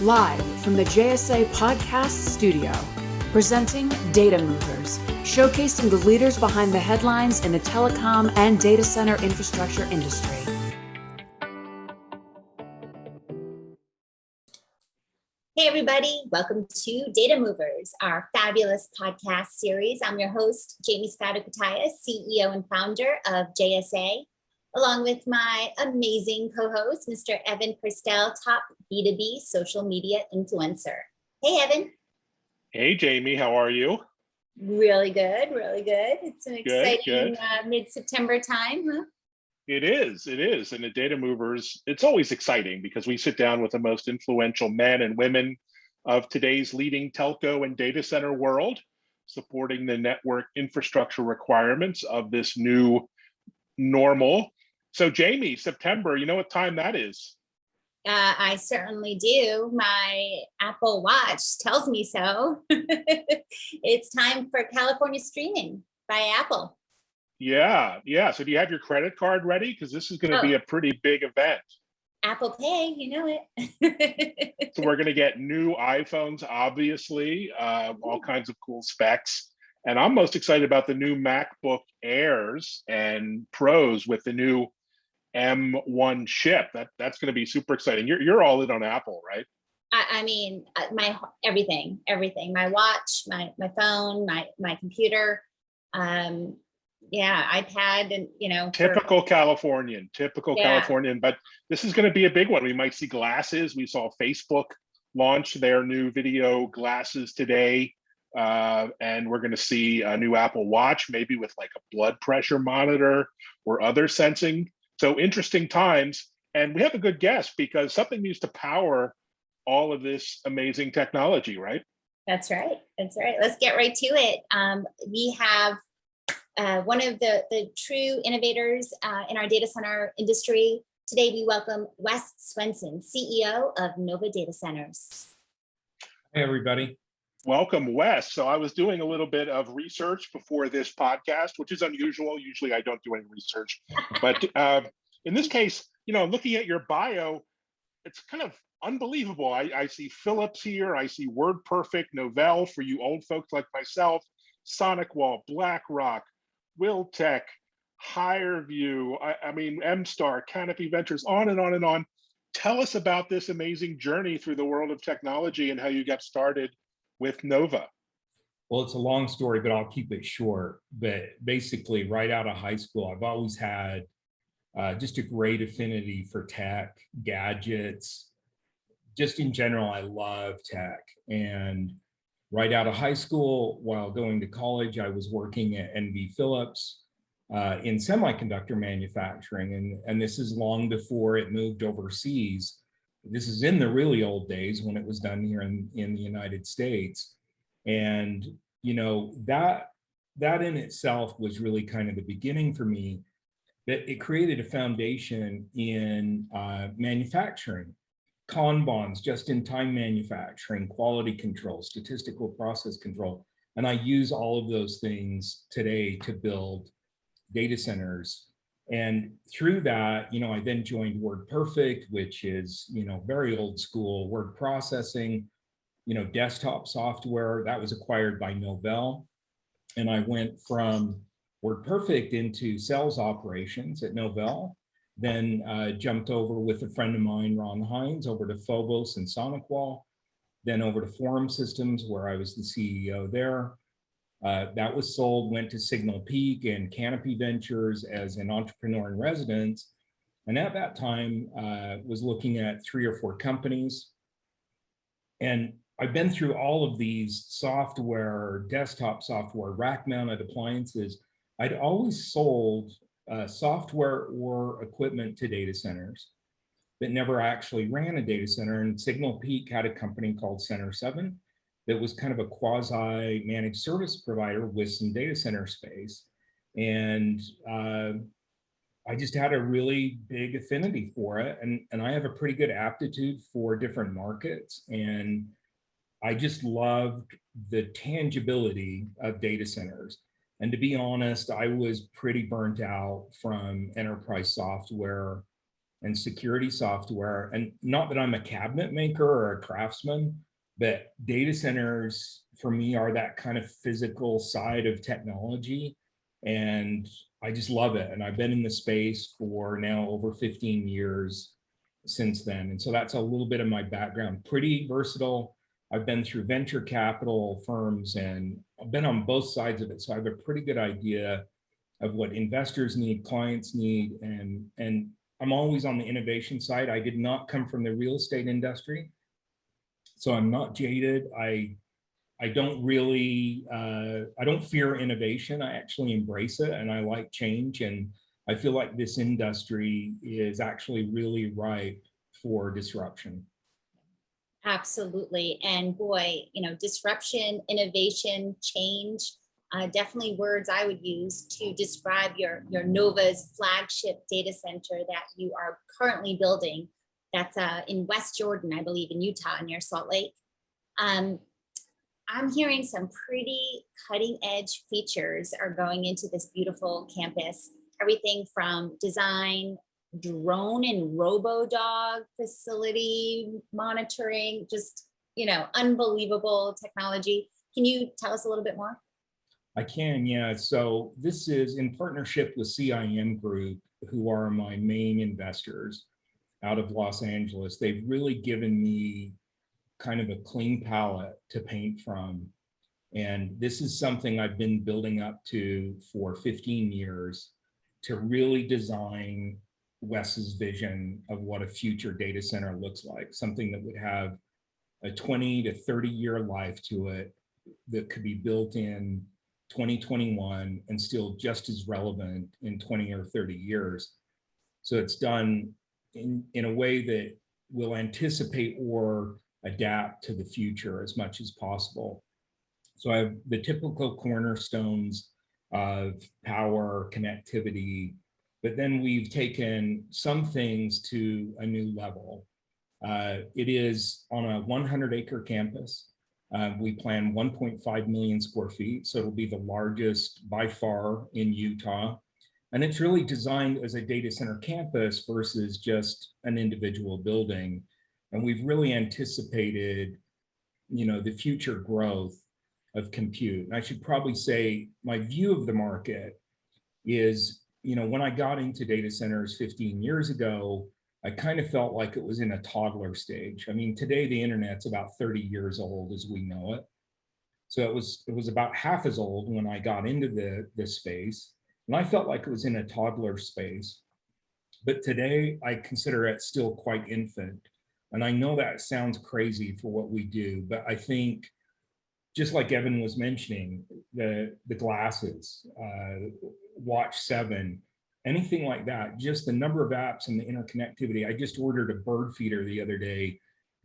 Live from the JSA Podcast Studio, presenting Data Movers, showcasing the leaders behind the headlines in the telecom and data center infrastructure industry. Hey, everybody, welcome to Data Movers, our fabulous podcast series. I'm your host, Jaymie Scotto CEO and founder of JSA, along with my amazing co-host, Mr. Evan Kirstel, top B2B social media influencer. Hey, Evan. Hey, Jaymie, how are you? Really good, really good. It's an exciting uh, mid-September time, huh? It is, it is. And the data movers, it's always exciting because we sit down with the most influential men and women of today's leading telco and data center world, supporting the network infrastructure requirements of this new normal. So Jaymie, September, you know what time that is? Uh, I certainly do. My Apple Watch tells me so. it's time for California streaming by Apple. Yeah, yeah. So do you have your credit card ready? Because this is going to oh. be a pretty big event. Apple Pay, you know it. so we're going to get new iPhones, obviously, uh, all kinds of cool specs. And I'm most excited about the new MacBook Airs and Pros with the new M1 chip. That that's going to be super exciting. You're you're all in on Apple, right? I, I mean, uh, my everything, everything. My watch, my my phone, my my computer. Um, yeah, iPad and, you know. Typical for, Californian, typical yeah. Californian, but this is going to be a big one. We might see glasses. We saw Facebook launch their new video glasses today. Uh, and we're going to see a new Apple Watch, maybe with like a blood pressure monitor or other sensing. So interesting times. And we have a good guest because something needs to power all of this amazing technology, right? That's right. That's right. Let's get right to it. Um, we have uh, one of the, the true innovators uh, in our data center industry. Today, we welcome Wes Swenson, CEO of Novva Data Centers. Hey, everybody. Welcome, Wes. So I was doing a little bit of research before this podcast, which is unusual. Usually I don't do any research. but uh, in this case, you know, looking at your bio, it's kind of unbelievable. I, I see Philips here. I see WordPerfect, Novell for you old folks like myself, SonicWall, BlackRock, Wiltec, HireVue, I, I mean, MStar, Canopy Ventures, on and on and on. Tell us about this amazing journey through the world of technology and how you got started with Novva. Well, it's a long story, but I'll keep it short. But basically, right out of high school, I've always had uh, just a great affinity for tech, gadgets. Just in general, I love tech. And right out of high school, while going to college, I was working at NV Philips uh, in semiconductor manufacturing. And, and this is long before it moved overseas. This is in the really old days when it was done here in, in the United States. And, you know, that, that in itself was really kind of the beginning for me that it created a foundation in uh, manufacturing Kanbans, just-in-time manufacturing, quality control, statistical process control. And I use all of those things today to build data centers. And through that, you know, I then joined WordPerfect, which is, you know, very old school word processing, you know, desktop software that was acquired by Novell. And I went from WordPerfect into sales operations at Novell then uh, jumped over with a friend of mine, Ron Hines, over to Phobos and SonicWall, then over to Forum Systems, where I was the CEO there. Uh, that was sold, went to Signal Peak and Canopy Ventures as an entrepreneur in residence. And at that time, uh, was looking at three or four companies. And I've been through all of these software, desktop software, rack mounted appliances. I'd always sold uh, software or equipment to data centers that never actually ran a data center. And Signal Peak had a company called Center 7 that was kind of a quasi managed service provider with some data center space. And uh, I just had a really big affinity for it. And, and I have a pretty good aptitude for different markets. And I just loved the tangibility of data centers. And to be honest, I was pretty burnt out from enterprise software and security software. And not that I'm a cabinet maker or a craftsman, but data centers for me are that kind of physical side of technology. And I just love it. And I've been in the space for now over 15 years since then. And so that's a little bit of my background, pretty versatile. I've been through venture capital firms and I've been on both sides of it. So I have a pretty good idea of what investors need, clients need, and, and I'm always on the innovation side. I did not come from the real estate industry. So I'm not jaded. I I don't really, uh, I don't fear innovation. I actually embrace it and I like change. And I feel like this industry is actually really ripe for disruption. Absolutely. And boy, you know, disruption, innovation, change, uh, definitely words I would use to describe your, your Novva's flagship data center that you are currently building. That's uh, in West Jordan, I believe, in Utah, near Salt Lake. Um, I'm hearing some pretty cutting edge features are going into this beautiful campus. Everything from design, drone and robo dog facility monitoring, just, you know, unbelievable technology. Can you tell us a little bit more? I can, yeah. So this is in partnership with CIM Group, who are my main investors out of Los Angeles. They've really given me kind of a clean palette to paint from. And this is something I've been building up to for 15 years to really design Wes's vision of what a future data center looks like, something that would have a 20 to 30 year life to it that could be built in 2021 and still just as relevant in 20 or 30 years. So it's done in, in a way that will anticipate or adapt to the future as much as possible. So I have the typical cornerstones of power, connectivity, but then we've taken some things to a new level. Uh, it is on a 100 acre campus. Uh, we plan 1.5 million square feet, so it'll be the largest by far in Utah. And it's really designed as a data center campus versus just an individual building. And we've really anticipated, you know, the future growth of compute. And I should probably say my view of the market is, you know, when I got into data centers 15 years ago, I kind of felt like it was in a toddler stage. I mean, today the internet's about 30 years old as we know it. So it was it was about half as old when I got into the this space, and I felt like it was in a toddler space. But today I consider it still quite infant. And I know that sounds crazy for what we do, but I think just like Evan was mentioning, the the glasses, uh, Watch 7, anything like that, just the number of apps and the interconnectivity. I just ordered a bird feeder the other day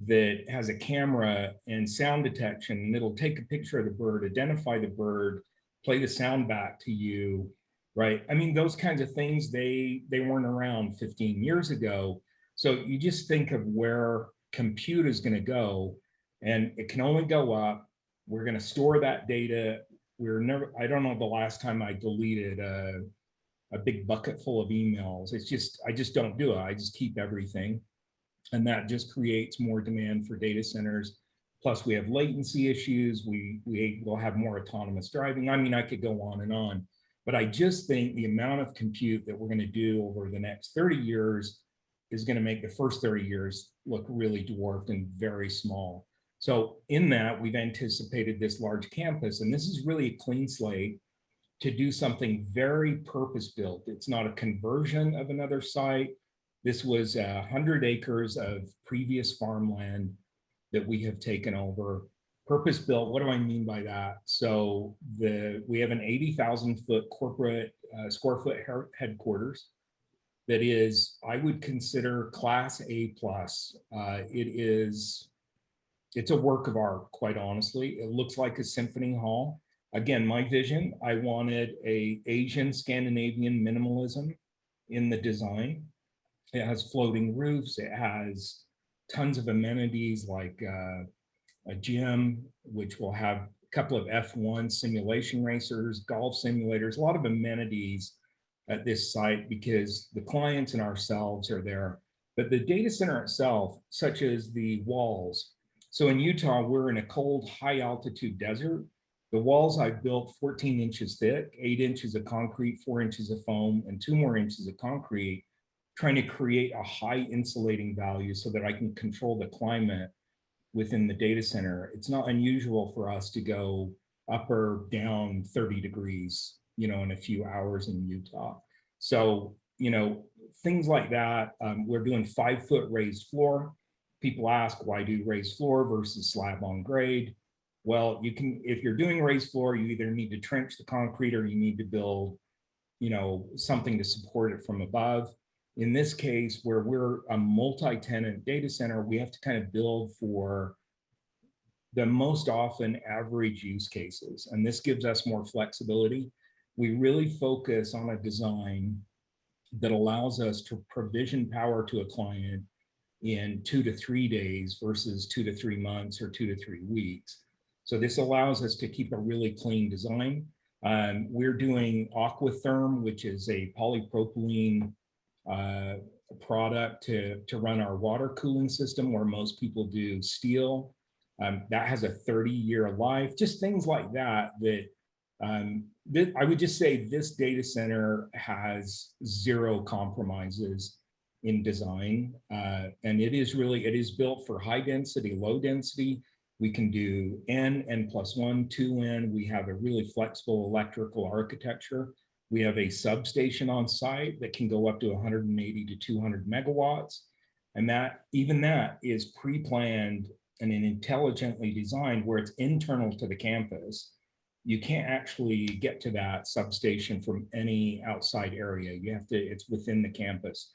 that has a camera and sound detection and it'll take a picture of the bird, identify the bird, play the sound back to you, right? I mean, those kinds of things, they, they weren't around 15 years ago. So you just think of where compute is gonna go and it can only go up. We're gonna store that data. We're never, I don't know the last time I deleted a, a big bucket full of emails. It's just, I just don't do it. I just keep everything. And that just creates more demand for data centers. Plus we have latency issues. We, we will have more autonomous driving. I mean, I could go on and on, but I just think the amount of compute that we're gonna do over the next 30 years is gonna make the first 30 years look really dwarfed and very small. So in that, we've anticipated this large campus, and this is really a clean slate to do something very purpose built. It's not a conversion of another site. This was a hundred acres of previous farmland that we have taken over. Purpose built, what do I mean by that? So the we have an 80,000 foot corporate uh, square foot headquarters that is, I would consider class A plus. Uh, it is, it's a work of art, quite honestly. It looks like a symphony hall again, my vision, I wanted a Asian Scandinavian minimalism in the design. It has floating roofs. It has tons of amenities like uh, a gym, which will have a couple of F1 simulation racers, golf simulators, a lot of amenities at this site because the clients and ourselves are there But the data center itself, such as the walls. So in Utah, we're in a cold, high altitude desert. The walls I've built 14 inches thick, eight inches of concrete, four inches of foam, and two more inches of concrete, trying to create a high insulating value so that I can control the climate within the data center. It's not unusual for us to go up or down 30 degrees, you know, in a few hours in Utah. So, you know, things like that. Um, we're doing five foot raised floor. People ask why do raised floor versus slab on grade? Well, you can, if you're doing raised floor, you either need to trench the concrete or you need to build, you know, something to support it from above. In this case, where we're a multi-tenant data center, we have to kind of build for the most often average use cases. And this gives us more flexibility. We really focus on a design that allows us to provision power to a client in two to three days versus two to three months or two to three weeks. So this allows us to keep a really clean design. Um, we're doing Aquatherm, which is a polypropylene uh, product to, to run our water cooling system where most people do steel. Um, that has a 30 year life, just things like that, that um, th I would just say this data center has zero compromises in design. Uh, and it is really, it is built for high density, low density. We can do N, N plus one, two N. We have a really flexible electrical architecture. We have a substation on site that can go up to 180 to 200 megawatts. And that even that is pre-planned and intelligently designed where it's internal to the campus. You can't actually get to that substation from any outside area. You have to, it's within the campus.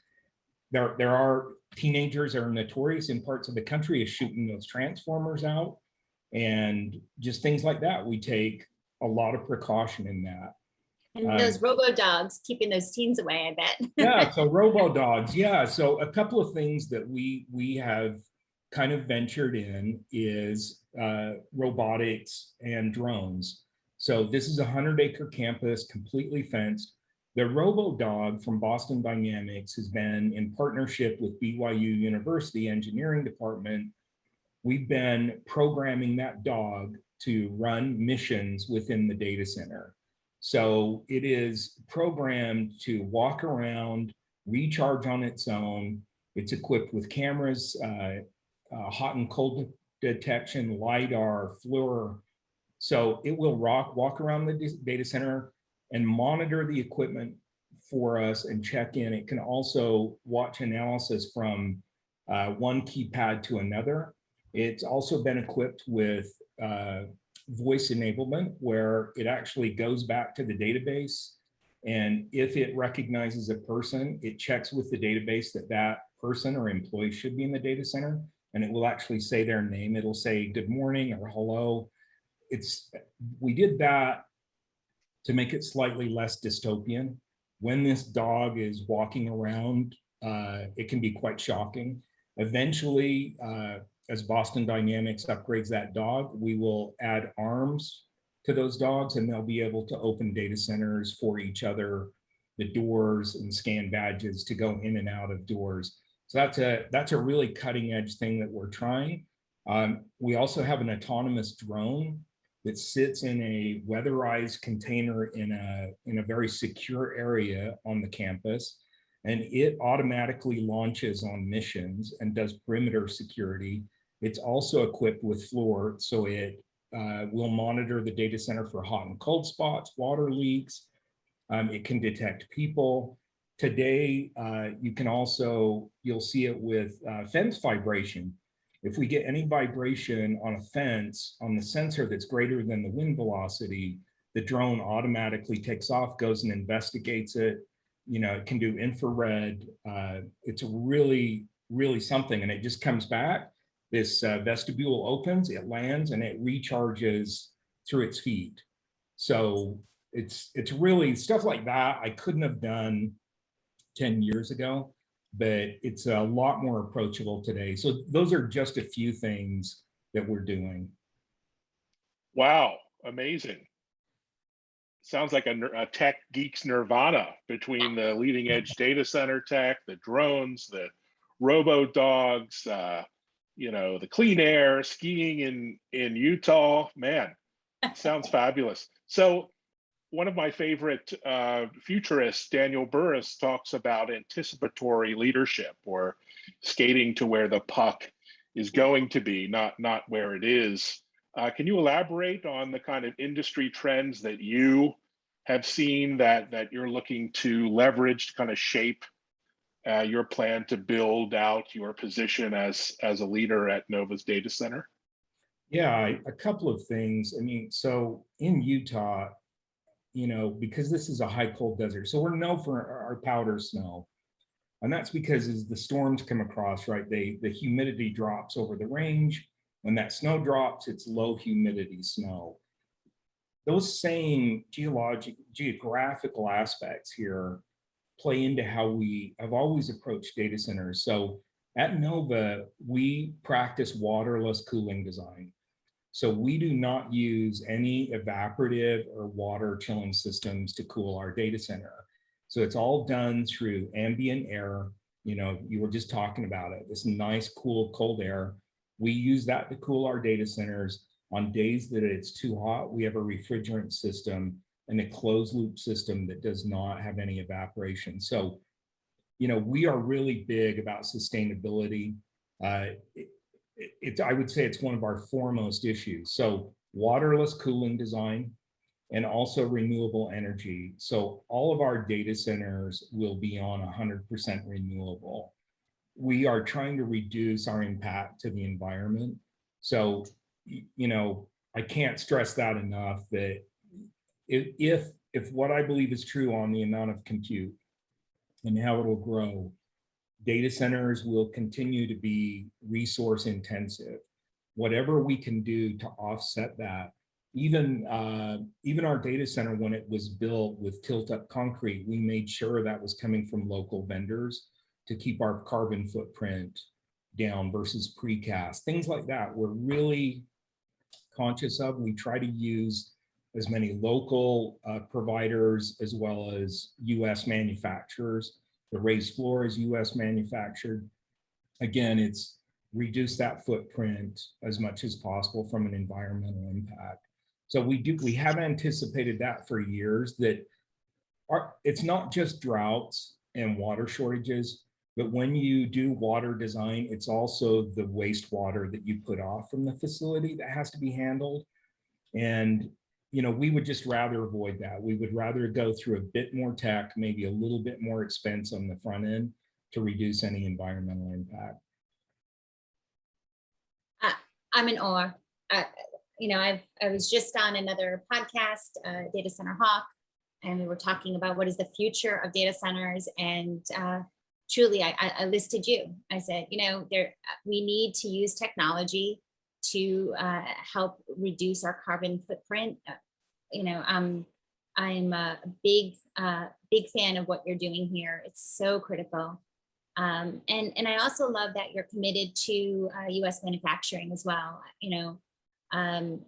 There, there are teenagers that are notorious in parts of the country of shooting those transformers out and just things like that. We take a lot of precaution in that. And Um, those robo dogs keeping those teens away, I bet. yeah so robo dogs yeah so a couple of things that we we have kind of ventured in is uh, robotics and drones. So this is a 100 acre campus completely fenced. The robo dog from boston dynamics has been in partnership with byu university engineering department. We've been programming that dog to run missions within the data center so it is programmed to walk around, recharge on its own. It's equipped with cameras, uh, uh, hot and cold detection, LiDAR, FLIR. So it will rock, walk around the data center and monitor the equipment for us and check in. It can also watch analysis from uh, one keypad to another. It's also been equipped with uh, voice enablement where it actually goes back to the database. And if it recognizes a person, it checks with the database that that person or employee should be in the data center. And it will actually say their name. It'll say good morning or hello. It's we did that to make it slightly less dystopian. When this dog is walking around, uh, it can be quite shocking. Eventually, uh, as Boston Dynamics upgrades that dog, we will add arms to those dogs and they'll be able to open data centers for each other, the doors and scan badges to go in and out of doors. So that's a that's a really cutting edge thing that we're trying. Um, we also have an autonomous drone that sits in a weatherized container in a in a very secure area on the campus and it automatically launches on missions and does perimeter security it's also equipped with FLIR, so it uh, will monitor the data center for hot and cold spots, water leaks. Um, it can detect people. Today, uh, you can also, you'll see it with uh, fence vibration. If we get any vibration on a fence on the sensor that's greater than the wind velocity, the drone automatically takes off, goes and investigates it. You know, it can do infrared. Uh, it's really, really something. And it just comes back this uh, vestibule opens, it lands, and it recharges through its feet. So it's it's really stuff like that I couldn't have done 10 years ago, but it's a lot more approachable today. So those are just a few things that we're doing. Wow, amazing. Sounds like a, a tech geeks nirvana between the leading edge data center tech, the drones, the robo dogs, uh, you know, the clean air, skiing in in Utah. Man, sounds fabulous. So one of my favorite uh, futurists, Daniel Burrus talks about anticipatory leadership or skating to where the puck is going to be, not not where it is. Uh, can you elaborate on the kind of industry trends that you have seen that that you're looking to leverage to kind of shape uh, your plan to build out your position as as a leader at Novva's data center? Yeah, a couple of things. I mean, so in Utah, you know, because this is a high cold desert, so we're known for our powder snow. And that's because as the storms come across, right, they the humidity drops over the range. When that snow drops, it's low humidity snow. Those same geologic, geographical aspects here play into how we have always approached data centers. So at Novva, we practice waterless cooling design. So we do not use any evaporative or water chilling systems to cool our data center. So it's all done through ambient air. You know, you were just talking about it, this nice, cool, cold air. We use that to cool our data centers. On days that it's too hot, we have a refrigerant system and a closed loop system that does not have any evaporation. So, you know, we are really big about sustainability. Uh, it, it, I would say it's one of our foremost issues. So waterless cooling design and also renewable energy. So all of our data centers will be on 100% renewable. We are trying to reduce our impact to the environment. So, you know, I can't stress that enough that if, if what I believe is true on the amount of compute and how it'll grow, data centers will continue to be resource intensive. Whatever we can do to offset that, even uh, even our data center when it was built with tilt up concrete, we made sure that was coming from local vendors to keep our carbon footprint down versus precast, things like that. We're really conscious of. We try to use as many local uh, providers as well as US manufacturers the raised floor is US manufactured. Again, it's reduce that footprint as much as possible from an environmental impact. So we do we have anticipated that for years that our, it's not just droughts and water shortages, but when you do water design, it's also the wastewater that you put off from the facility that has to be handled. And you know, we would just rather avoid that. We would rather go through a bit more tech, maybe a little bit more expense on the front end to reduce any environmental impact. Uh, I'm in awe. You know, I've, I was just on another podcast, uh, Data Center Hawk, and we were talking about what is the future of data centers. And uh, truly, I, I listed you. I said, you know, there we need to use technology to uh, help reduce our carbon footprint. Uh, you know, um, I'm a big, uh, big fan of what you're doing here. It's so critical. Um, and, and I also love that you're committed to uh, US manufacturing as well, you know, um,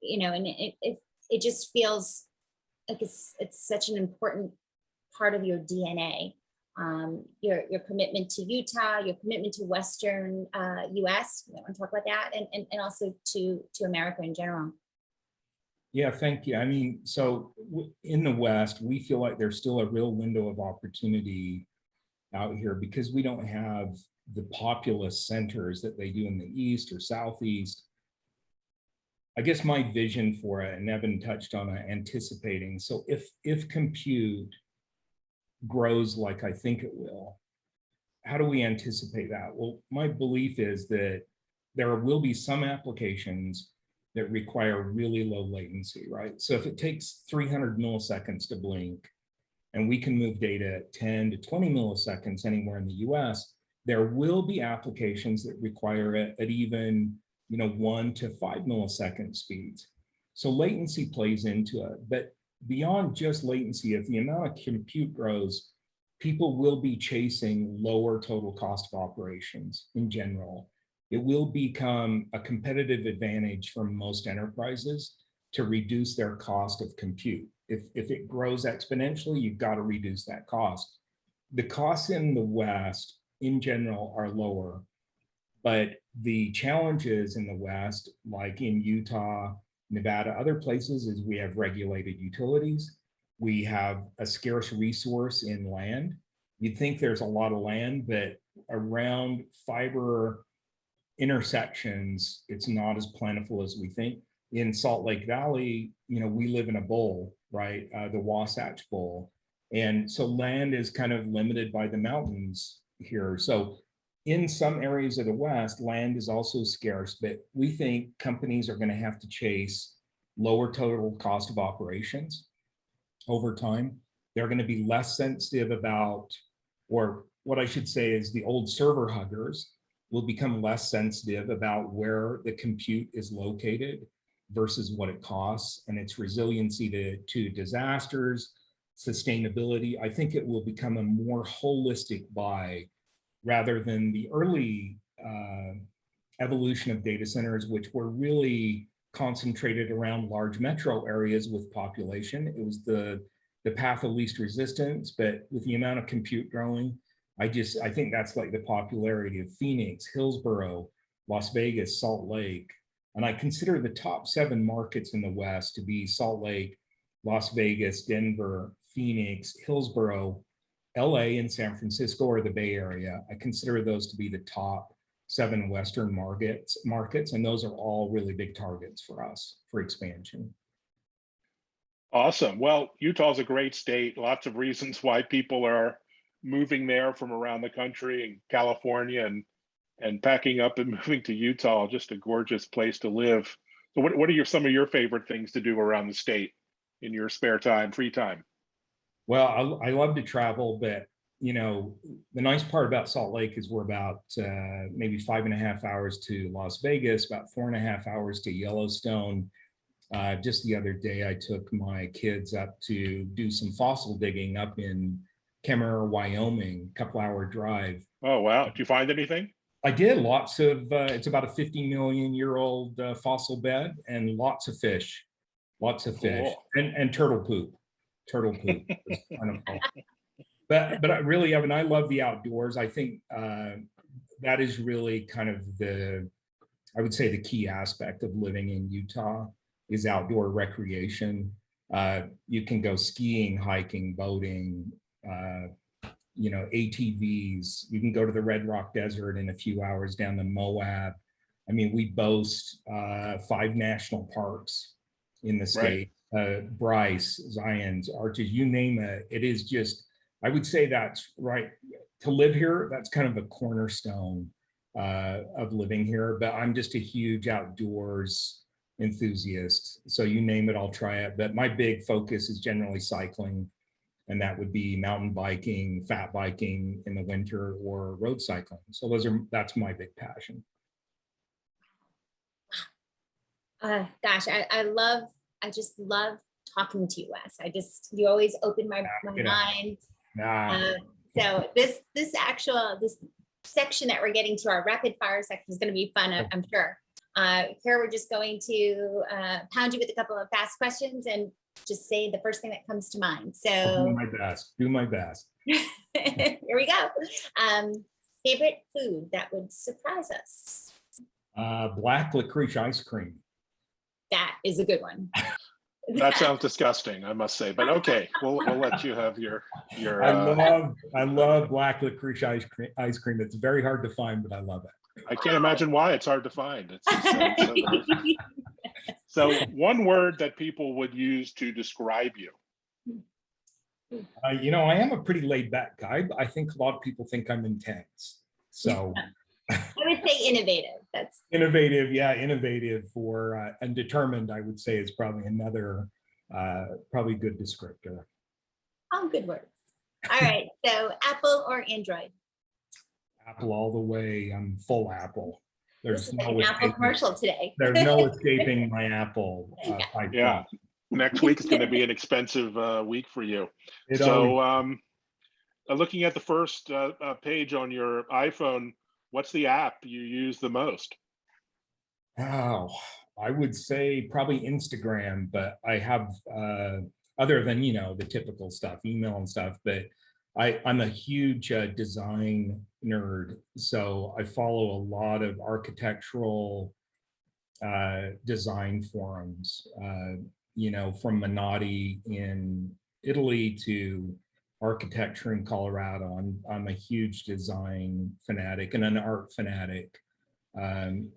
you know, and it, it, it just feels like it's, it's such an important part of your DNA um, your, your commitment to Utah, your commitment to Western uh, US, I want to talk about that, and, and, and also to, to America in general. Yeah, thank you. I mean, so in the West, we feel like there's still a real window of opportunity out here because we don't have the populous centers that they do in the East or Southeast. I guess my vision for it, and Evan touched on it, anticipating. So if if compute grows like I think it will, how do we anticipate that? Well, my belief is that there will be some applications that require really low latency, right? So if it takes 300 milliseconds to blink and we can move data 10 to 20 milliseconds anywhere in the US, there will be applications that require it at even you know, one to five millisecond speeds. So latency plays into it, but beyond just latency, if the amount of compute grows, people will be chasing lower total cost of operations in general. It will become a competitive advantage for most enterprises to reduce their cost of compute. If, if it grows exponentially, you've got to reduce that cost. The costs in the West in general are lower. But the challenges in the West, like in Utah, Nevada, other places is we have regulated utilities. We have a scarce resource in land. You'd think there's a lot of land, but around fiber intersections, it's not as plentiful as we think. In Salt Lake Valley, you know, we live in a bowl, right? Uh, the Wasatch Bowl. And so land is kind of limited by the mountains here. So in some areas of the West, land is also scarce, but we think companies are going to have to chase lower total cost of operations over time. They're going to be less sensitive about, or what I should say is the old server huggers will become less sensitive about where the compute is located versus what it costs and its resiliency to, to disasters, sustainability. I think it will become a more holistic buy rather than the early uh, evolution of data centers, which were really concentrated around large metro areas with population. It was the, the path of least resistance, but with the amount of compute growing, I just, I think that's like the popularity of Phoenix, Hillsboro, Las Vegas, Salt Lake. And I consider the top seven markets in the West to be Salt Lake, Las Vegas, Denver, Phoenix, Hillsboro, LA and San Francisco or the Bay Area. I consider those to be the top seven Western markets, markets, and those are all really big targets for us for expansion. Awesome. Well, Utah's a great state. Lots of reasons why people are moving there from around the country and California and and packing up and moving to Utah. Just a gorgeous place to live. So what, what are your some of your favorite things to do around the state in your spare time, free time? Well, I, I love to travel, but you know, the nice part about Salt Lake is we're about uh, maybe five and a half hours to Las Vegas, about four and a half hours to Yellowstone. Uh, just the other day, I took my kids up to do some fossil digging up in Kemmerer, Wyoming, couple hour drive. Oh, wow. Did you find anything? I did lots of, uh, it's about a 50 million year old uh, fossil bed and lots of fish, lots of fish Cool. and, and turtle poop, turtle poop. was kind of cool. But, but I really, I mean, I love the outdoors. I think uh, that is really kind of the, I would say the key aspect of living in Utah is outdoor recreation. Uh, you can go skiing, hiking, boating, uh, you know, ATVs. You can go to the Red Rock Desert in a few hours down to Moab. I mean, we boast uh, five national parks in the state. Uh, Bryce, Zion's, Arches, you name it. It is just, I would say that's right. To live here, that's kind of a cornerstone uh, of living here. But I'm just a huge outdoors enthusiast. So you name it, I'll try it. But my big focus is generally cycling and that would be mountain biking, fat biking in the winter or road cycling. So those are, that's my big passion. Uh, gosh, I, I love, I just love talking to you, Wes. I just, you always open my, my mind. Nah, Uh, so this, this actual, this section that we're getting to our rapid fire section is gonna be fun, I'm- sure. Uh, here, we're just going to, uh, pound you with a couple of fast questions and just say the first thing that comes to mind. I'll do So my best, do my best. here we go. Um, favorite food that would surprise us? Uh, black licorice ice cream. That is a good one. That sounds disgusting, I must say, but okay, we'll, we'll let you have your, your, I uh, love, I love black licorice ice cream, ice cream. It's very hard to find, but I love it. I can't imagine why it's hard to find. It's, it's so- so. So one word that people would use to describe you. Uh, you know, I am a pretty laid back guy, but I think a lot of people think I'm intense. So I would say innovative. That's innovative, yeah, innovative or uh, and determined, I would say is probably another, uh, probably good descriptor. all good words. All right, so Apple or Android? Apple all the way. I'm full Apple. There's no an Apple escaping, commercial today. there's no escaping my Apple. uh, pipeline. Yeah. Next week is going to be an expensive uh, week for you. It So always- um, uh, looking at the first uh, uh, page on your iPhone, what's the app you use the most? Oh, I would say probably Instagram, but I have uh, other than you know the typical stuff, email and stuff. But I, I'm a huge uh, design nerd, so I follow a lot of architectural uh, design forums, uh, you know, from Minotti in Italy to architecture in Colorado. I'm, I'm a huge design fanatic and an art fanatic. Um,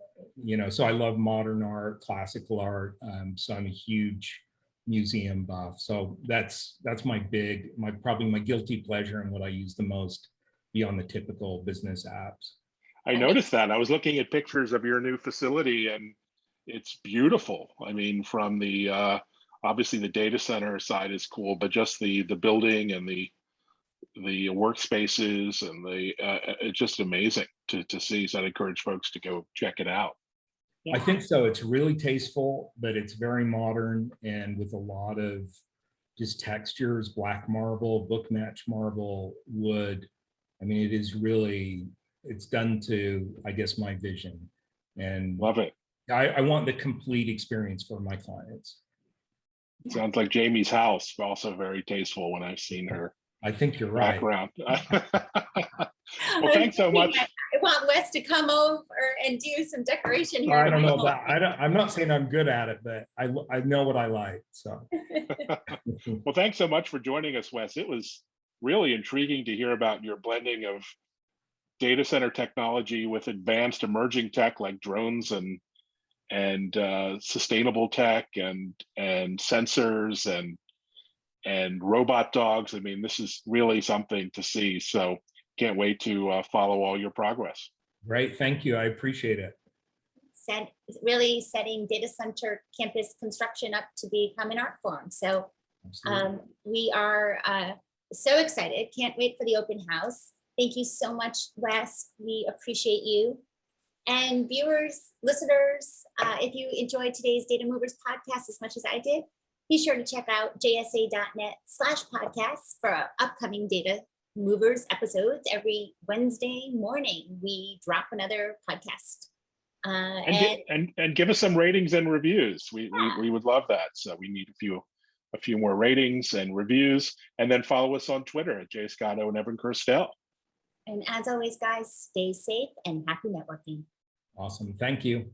you know, so I love modern art, classical art. Um, so I'm a huge museum buff. So that's that's my big, my probably my guilty pleasure and what I use the most beyond the typical business apps. I noticed that. I was looking at pictures of your new facility and it's beautiful. I mean, from the, uh, obviously the data center side is cool, but just the, the building and the, the workspaces and the, uh, it's just amazing to, to see. So I'd encourage folks to go check it out. I think so. It's really tasteful, but it's very modern and with a lot of just textures, black marble, book match marble, wood. I mean, it is really, it's done to, I guess, my vision. And Love it. I, I want the complete experience for my clients. Sounds like Jaymie's house, also very tasteful when I've seen her I think you're right. background. Well, thanks so much. I want Wes to come over and do some decoration here. I don't know home. that. I don't, I'm not saying I'm good at it, but I, I know what I like, so. Well, thanks so much for joining us, Wes. It was really intriguing to hear about your blending of data center technology with advanced emerging tech like drones and and uh, sustainable tech and and sensors and and robot dogs. I mean, this is really something to see. So can't wait to uh, follow all your progress. Great, thank you. I appreciate it. Set, really setting data center campus construction up to become an art form. So Um, we are uh, so excited. Can't wait for the open house. Thank you so much, Wes. We appreciate you. And viewers, listeners, uh, if you enjoyed today's Data Movers podcast as much as I did, be sure to check out jsa.net slash podcasts for our upcoming Data Movers episodes. Every Wednesday morning, we drop another podcast. Uh, And, and gi- and and give us some ratings and reviews. We, we we would love that. So we need a few a few more ratings and reviews, and then follow us on Twitter at Jay Scotto and Evan Kirstel. and as always, guys, stay safe and happy networking. Awesome, thank you.